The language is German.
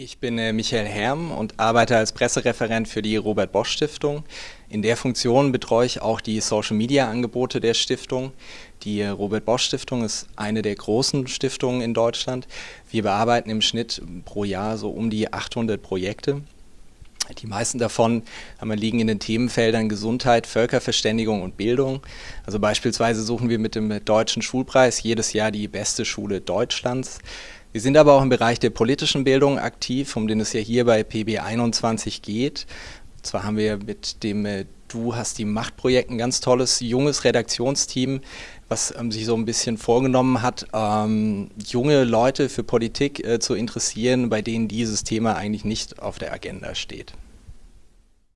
Ich bin äh, Michael Herm und arbeite als Pressereferent für die Robert Bosch Stiftung. In der Funktion betreue ich auch die Social Media Angebote der Stiftung. Die äh, Robert Bosch Stiftung ist eine der großen Stiftungen in Deutschland. Wir bearbeiten im Schnitt pro Jahr so um die 800 Projekte. Die meisten davon liegen in den Themenfeldern Gesundheit, Völkerverständigung und Bildung. Also beispielsweise suchen wir mit dem Deutschen Schulpreis jedes Jahr die beste Schule Deutschlands. Wir sind aber auch im Bereich der politischen Bildung aktiv, um den es ja hier bei PB21 geht. Und zwar haben wir mit dem äh, Du hast die Machtprojekt ein ganz tolles junges Redaktionsteam, was ähm, sich so ein bisschen vorgenommen hat, ähm, junge Leute für Politik äh, zu interessieren, bei denen dieses Thema eigentlich nicht auf der Agenda steht.